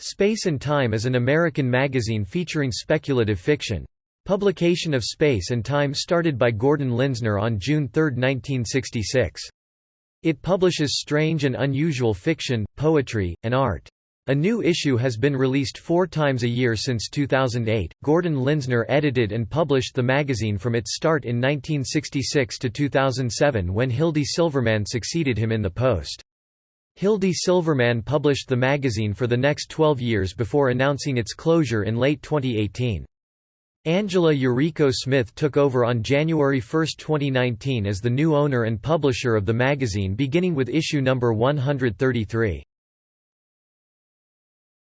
Space and Time is an American magazine featuring speculative fiction. Publication of Space and Time started by Gordon Linzner on June 3, 1966. It publishes strange and unusual fiction, poetry, and art. A new issue has been released four times a year since 2008. Gordon Linzner edited and published the magazine from its start in 1966 to 2007 when Hildy Silverman succeeded him in the post. Hildy Silverman published the magazine for the next 12 years before announcing its closure in late 2018. Angela Yuriko Smith took over on January 1, 2019 as the new owner and publisher of the magazine beginning with issue number 133.